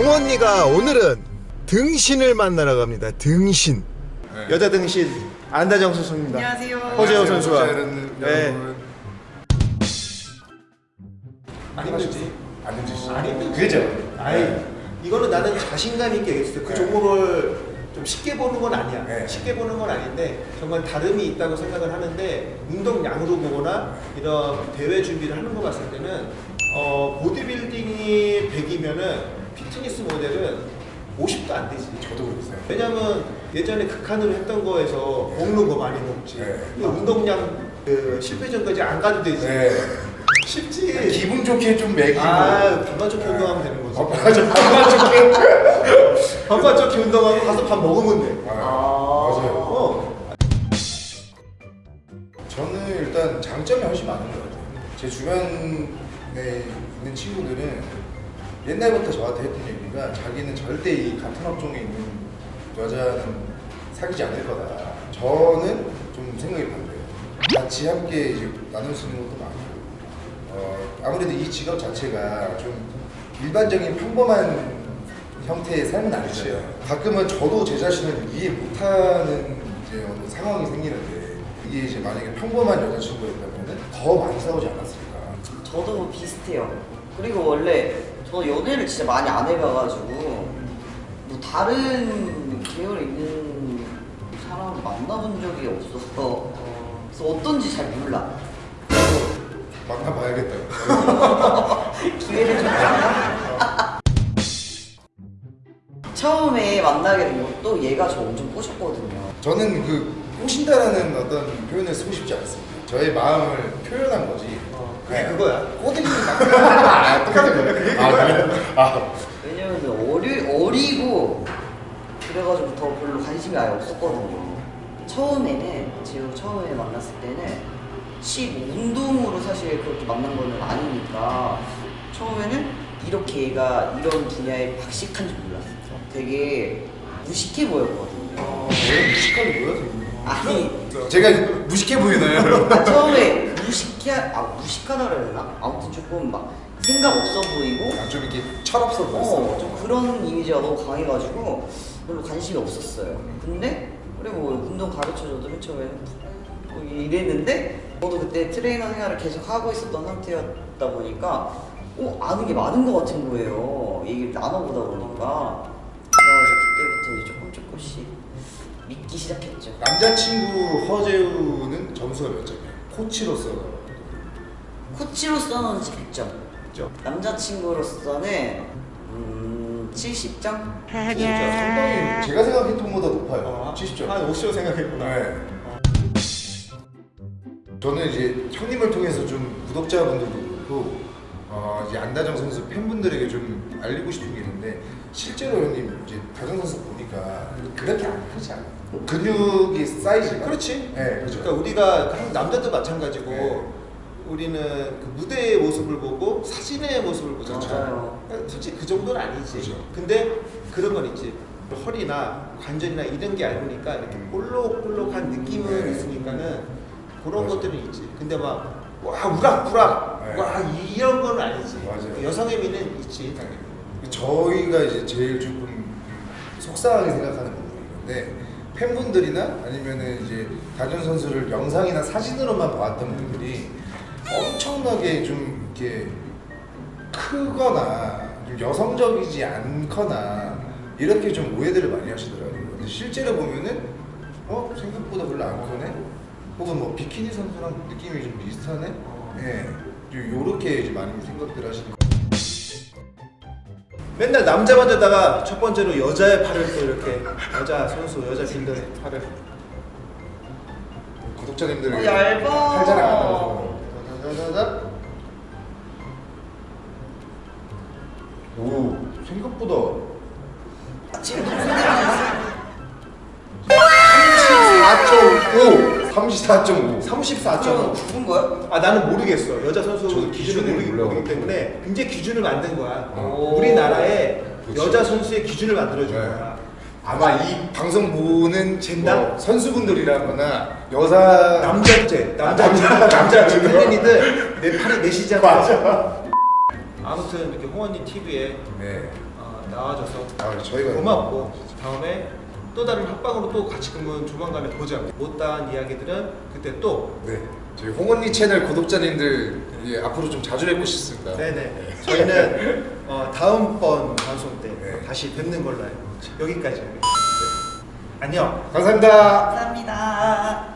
홍언니가 오늘은 등신을 만나러 갑니다. 등신. 여자 등신 안다정 선수입니다. 안녕하세요. 허재호 선수와. 네. 안 힘들지? 안 힘드시죠? 안 힘들지. 그죠? 아이 이거는 나는 자신감 있게 얘기했을 때그 네. 종목을 좀 쉽게 보는 건 아니야. 네. 쉽게 보는 건 아닌데 정말 다름이 있다고 생각을 하는데 운동량으로 보거나 이런 대회 준비를 하는 거 봤을 때는 어, 보디빌딩이 100이면은 피트니스 모델은 50도 안 되지. 저도 그랬어요. 왜냐면 예전에 극한으로 했던 거에서 먹는 거 많이 먹지. 네. 그 운동량 그 실패 전까지 안 가도 되지. 네. 쉽지. 기분 좋게 좀 먹이고. 아, 반만 좋게 운동하면 되는 거지. 어, 맞아. 반만 좋게. 반만 좋게 운동하고 가서 밥 먹으면 돼. 아, 맞아요. 어. 저는 일단 장점이 훨씬 많은 것 같아요. 제 주변에 있는 친구들은 옛날부터 저한테 했던 얘기가 자기는 절대 이 같은 업종에 있는 여자는 사귀지 않을 거다. 저는 좀 생각이 반대예요. 같이 함께 이제 나눌 수 있는 것도 많고, 어, 아무래도 이 직업 자체가 좀 일반적인 평범한 형태의 삶은 아니잖아요. 가끔은 저도 제 자신을 이해 못하는 이제 어느 상황이 생기는데 이게 이제 만약에 평범한 여자친구였다면 더 많이 싸우지 않았을까. 저도 뭐 비슷해요. 그리고 원래 저 연애를 진짜 많이 안 해봐가지고 뭐 다른 계열에 있는 사람을 만나본 적이 없어서 그래서 어떤지 잘 몰라. 만나봐야겠다. 기회를 좀 주나? 처음에 만나게 된 것도 얘가 저 엄청 꼬셨거든요. 저는 그 꼬신다라는 어떤 표현을 쓰고 싶지 않습니다. 저의 마음을 표현한 거지. 어, 그게 그거야. 꼬드기는 아, 똑같은 거예요. 아, 그래요? 아, 왜냐면 어리, 어리고 그래가지고 더 별로 관심이 아예 없었거든요. 처음에는 지금 처음에 만났을 때는 시 운동으로 사실 그렇게 만난 거는 아니니까 처음에는 이렇게 얘가 이런 분야에 박식한 줄 몰랐어요. 되게 무식해 보였거든요. 왜 무식하게 보여? 아니 제가 무식해 보이나요, 여러분? 아, 처음에 무식해 아 무식하다 그래야 되나? 아무튼 조금 막 생각 없어 보이고 아, 좀 이렇게 철없어 어, 보였어. 좀 그런 이미지가 너무 강해가지고 별로 관심이 없었어요. 근데 그리고 뭐 운동 가르쳐줘도 맨 처음에는 뭐 이랬는데 저도 그때 트레이너 생활을 계속 하고 있었던 상태였다 보니까 어, 아는 게 많은 것 같은 거예요. 얘기를 나눠보다 보니까 그래서 그때부터 이제 조금 조금씩 믿기 시작했죠. 남자친구 허재우는 점수가 몇 점이에요? 코치로서 코치로서는 100점. 그죠? 남자친구로서는 음, 70점? 진짜 상당히 제가 생각했던 것보다 높아요. 어, 70점. 한 50점 생각했구나. 네. 저는 이제 형님을 통해서 좀 구독자분들도 그렇고 어, 이제 안다정 선수 팬분들에게 좀 알리고 싶은 게 있는데 실제로 형님 이제 다정 선수 보니까 그렇게 안 크지 않아요. 근육이 사이즈가 그렇지. 네, 그렇죠. 그러니까 우리가 한 남자도 마찬가지고 네. 우리는 그 무대의 모습을 보고 사진의 모습을 보잖아. 맞아요. 솔직히 그 정도는 아니지. 그렇죠. 근데 그런 건 있지. 허리나 관절이나 이런 게 얇으니까 이렇게 볼록볼록한 느낌은 네. 있으니까는 그런 맞아. 것들은 있지. 근데 막 와 우락부락 네. 와 이런 건 아니지. 맞아요. 여성의 미는 있지. 저희가 이제 제일 조금 속상하게 생각하는 부분인데 팬분들이나 아니면은 이제 다준 선수를 영상이나 사진으로만 봤던 분들이 엄청나게 좀 이렇게 크거나 좀 여성적이지 않거나 이렇게 좀 오해들을 많이 하시더라고요. 근데 실제로 보면은 어 생각보다 별로 안 크네. 혹은 뭐 비키니 선수랑 느낌이 좀 비슷하네. 예, 좀 요렇게 이제 많이 생각들 하시는. 맨날 남자만 되다가 첫 번째로 여자의 팔을 또 이렇게 여자 선수 여자 빌더의 팔을 구독자님들 어, 얇아. 팔자랑 안 나와서 자자자자 오 생각보다 지금 34.5 34.5 34.5 죽은 거야? 아 나는 모르겠어 여자 선수 기준을 모르기, 때문에 굉장히 기준을 만든 거야 오. 우리나라에 그치. 여자 선수의 기준을 만들어준 네. 거야 아마 이 방송 보는 젠다? 뭐 선수분들이라거나 여자 남자제 남자 아, 남자, 남자 남자들도? 팬이들 내 팔에 내시잖아 맞아. 아무튼 이렇게 홍원님 TV에 네 어, 나와줘서 아, 저희가 고맙고 다음에 또 다른 합방으로 또 같이 그러면 조만간에 보자. 못다한 이야기들은 그때 또 네. 저희 홍언니 채널 구독자님들 예, 앞으로 좀 자주 뵙고 싶습니다. 네네 저희는 어, 다음번 방송 때 네. 다시 뵙는 걸로 해요. 여기까지. 안녕. 감사합니다. 감사합니다.